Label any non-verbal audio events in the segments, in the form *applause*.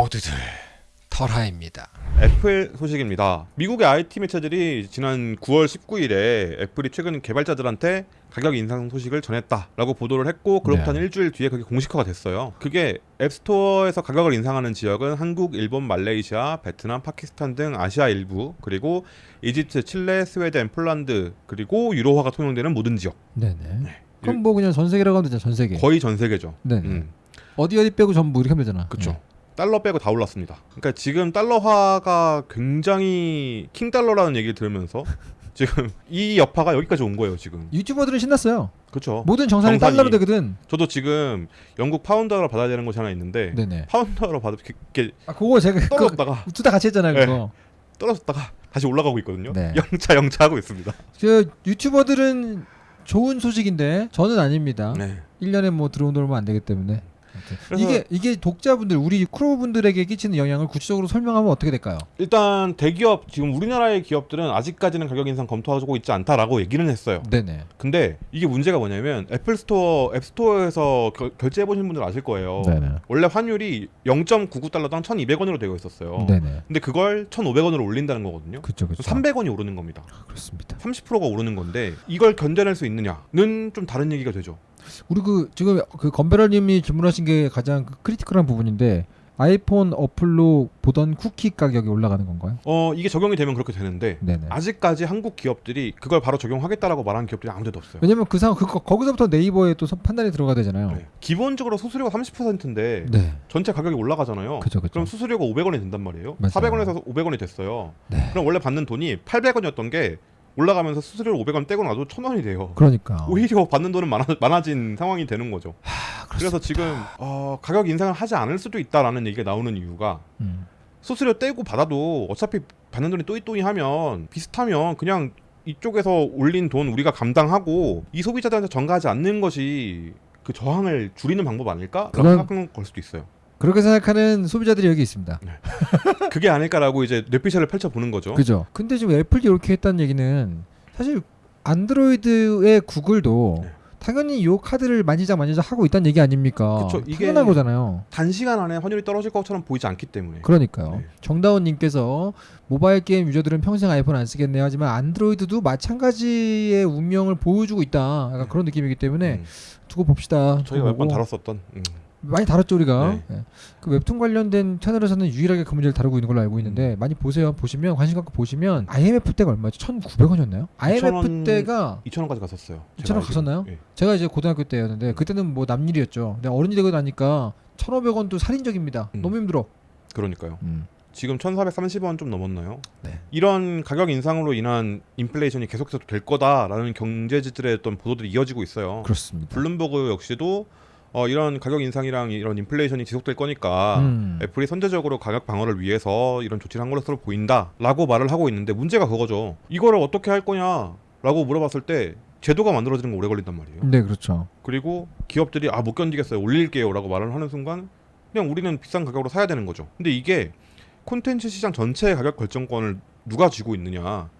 모두들 털하입니다. 애플 소식입니다. 미국의 IT 매체들이 지난 9월 19일에 애플이 최근 개발자들한테 가격 인상 소식을 전했다라고 보도를 했고 그로부터 한 네. 일주일 뒤에 그게 공식화가 됐어요. 그게 앱스토어에서 가격을 인상하는 지역은 한국, 일본, 말레이시아, 베트남, 파키스탄 등 아시아 일부 그리고 이집트, 칠레, 스웨덴, 폴란드 그리고 유로화가 통용되는 모든 지역 네네. 그럼 뭐 그냥 전 세계라고 하면 되죠. 전 세계. 거의 전 세계죠. 네. 음. 어디 어디 빼고 전부 이렇게 하면 되잖아. 그쵸. 네. 달러 빼고 다 올랐습니다. 그러니까 지금 달러화가 굉장히 킹 달러라는 얘기를 들으면서 *laughs* 지금 이 여파가 여기까지 온 거예요. 지금. 유튜버들은 신났어요. 그렇죠. 모든 정산이 정산이. 달러로 되거든. 저도 지금 영국 파운드로 받아야 되는 곳이 하나 있는데 네네. 파운드로 받을 게아 그거 제가 그거 떨어졌다가 둘 다 같이 했잖아요. 네. 그거. 떨어졌다가 다시 올라가고 있거든요. 네. 영차 영차 하고 있습니다. 그 유튜버들은 좋은 소식인데 저는 아닙니다. 네. 1년에 뭐 들어온 돈 얼마 안 되기 때문에. 이게 이게 독자분들 우리 크루분들에게 끼치는 영향을 구체적으로 설명하면 어떻게 될까요? 일단 대기업 지금 우리나라의 기업들은 아직까지는 가격 인상 검토하고 있지 않다라고 얘기는 했어요. 네네. 근데 이게 문제가 뭐냐면 애플 스토어 앱 스토어에서 결- 결제해 보신 분들 아실 거예요. 네네. 원래 환율이 0.99달러당 1,200원으로 되어 있었어요. 네네. 근데 그걸 1,500원으로 올린다는 거거든요. 그렇죠. 그렇죠. 300원이 오르는 겁니다. 그렇습니다. 30%가 오르는 건데 이걸 견뎌낼 수 있느냐는 좀 다른 얘기가 되죠. 우리 그 지금 그 건배라님이 질문하신 게 가장 그 critical한 부분인데 아이폰 어플로 보던 쿠키 가격이 올라가는 건가요? 어 이게 적용이 되면 그렇게 되는데 네네. 아직까지 한국 기업들이 그걸 바로 적용하겠다라고 말하는 기업들이 아무데도 없어요. 왜냐면 그 상황 그 거기서부터 네이버에 또 선- 판단이 들어가야 되잖아요. 네. 기본적으로 수수료가 30%인데 네. 전체 가격이 올라가잖아요. 그죠 그죠. 그럼 수수료가 500원이 된단 말이에요. 맞아요. 400원에서 500원이 됐어요. 네. 그럼 원래 받는 돈이 800원이었던 게 올라가면서 수수료를 500원 떼고 나도 1000원이 돼요. 그러니까. 오히려 받는 돈은 많아, 많아진 상황이 되는 거죠. 아, 그래서 지금 어, 가격 인상을 하지 않을 수도 있다라는 얘기가 나오는 이유가 음. 수수료 떼고 받아도 어차피 받는 돈이 또이또이 하면 비슷하면 그냥 이쪽에서 올린 돈 우리가 감당하고 이 소비자들한테 전가하지 않는 것이 그 저항을 줄이는 방법 아닐까? 라고 그건- 생각하는 걸 수도 있어요. 그렇게 생각하는 소비자들이 여기 있습니다. 그게 아닐까라고 이제 뇌피셜을 펼쳐보는 거죠. 그죠. 근데 지금 애플이 이렇게 했다는 얘기는 사실 안드로이드의 구글도 네. 당연히 이 카드를 만지작 만지작 하고 있다는 얘기 아닙니까? 그쵸, 이게- 당연한 거잖아요. 단시간 안에 환율이 떨어질 것처럼 보이지 않기 때문에. 그러니까요. 네. 정다운님께서 모바일 게임 유저들은 평생 아이폰 안 쓰겠네요. 하지만 안드로이드도 마찬가지의 운명을 보여주고 있다. 약간 그런 느낌이기 때문에 음. 두고 봅시다. 저희가 몇 번. 다뤘었던. 음. 많이 다뤘죠 우리가. 네. 예. 그 웹툰 관련된 채널에서는 유일하게 그 문제를 다루고 있는 걸로 알고 음. 있는데 많이 보세요. 보시면 관심 갖고 보시면 IMF 때가 얼마죠? 1,900원이었나요? IMF 2,000원 때가 2,000원까지 갔었어요. 2,000원 갔었나요? 예. 제가 이제 고등학교 때였는데 그때는 뭐 남일이었죠. 근데 어른이 되고 나니까 1,500원도 살인적입니다. 음. 너무 힘들어. 그러니까요. 음. 지금 1,430원 좀 넘었나요? 네. 이런 가격 인상으로 인한 인플레이션이 계속해서 될 거다라는 경제지들의 어떤 보도들이 이어지고 있어요. 그렇습니다. 블룸버그 역시도 어, 이런 가격 인상이랑 이런 인플레이션이 지속될 거니까 음. 애플이 선제적으로 가격 방어를 위해서 이런 조치를 한 것으로 보인다라고 말을 하고 있는데 문제가 그거죠. 이거를 어떻게 할 거냐라고 물어봤을 때 제도가 만들어지는 거 오래 걸린단 말이에요. 네, 그렇죠. 그리고 기업들이 아 못 견디겠어요 올릴게요라고 말을 하는 순간 그냥 우리는 비싼 가격으로 사야 되는 거죠. 근데 이게 콘텐츠 시장 전체의 가격 결정권을 누가 쥐고 있느냐?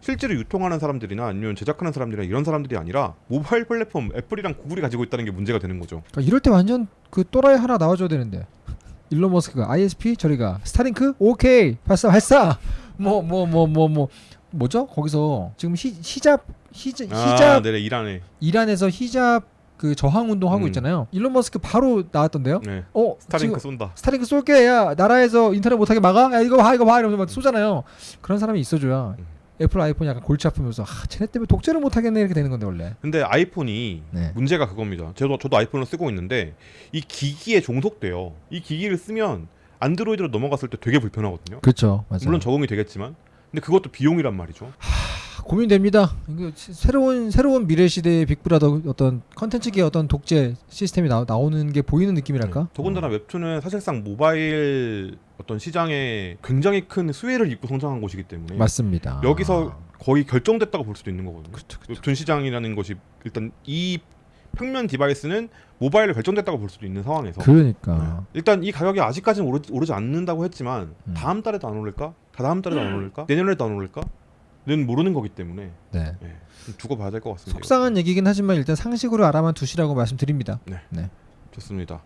실제로 유통하는 사람들이나 아니면 제작하는 사람들이나 이런 사람들이 아니라 모바일 플랫폼 애플이랑 구글이 가지고 있다는 게 문제가 되는 거죠. 그러니까 이럴 때 완전 그 또라이 하나 나와줘야 되는데. *laughs* 일론 머스크가 ISP 저리가. 스타링크? 오케이. 발사 발사! 뭐 뭐 뭐 뭐 뭐. 뭐죠? 거기서 지금 히, 히잡 히잡 아, 히잡 네, 이란에. 이란에서 히잡 그 저항 운동 하고 음. 있잖아요. 일론 머스크 바로 나왔던데요? 네. 어 스타링크 쏜다. 스타링크 쏠게. 야 나라에서 인터넷 못하게 막아? 야 이거 봐 이거 봐. 이러면서 막 쏘잖아요. 그런 사람이 있어줘야 음. 애플 아이폰이 약간 골치 아프면서 아 쟤네 때문에 독재를 못 하겠네 이렇게 되는 건데 원래 근데 아이폰이 네. 문제가 그겁니다. 저도 저도 아이폰을 쓰고 있는데 이 기기에 종속돼요. 이 기기를 쓰면 안드로이드로 넘어갔을 때 되게 불편하거든요. 그렇죠 맞아요 물론 적응이 되겠지만 근데 그것도 비용이란 말이죠. 고민됩니다. 새로운 새로운 미래 시대의 빅브라더 어떤 컨텐츠계 어떤 독재 시스템이 나, 나오는 게 보이는 느낌이랄까? 네. 더군다나 웹툰은 사실상 모바일 어떤 시장에 굉장히 큰 수혜를 입고 성장한 곳이기 때문에 맞습니다. 여기서 거의 결정됐다고 볼 수도 있는 거거든요. 그렇죠, 그렇죠. 웹툰 시장이라는 것이 일단 이 평면 디바이스는 모바일을 결정됐다고 볼 수도 있는 상황에서 그러니까 일단 이 가격이 아직까지는 오르, 오르지 않는다고 했지만 음. 다음 달에도 안 오를까? 다다음 달에도 안 *laughs* 오를까? 내년에도 안 오를까? 는 모르는 거기 때문에 네. 예, 좀 두고 봐야 될 것 같습니다. 속상한 얘기긴 하지만 일단 상식으로 알아만 두시라고 말씀드립니다. 좋습니다.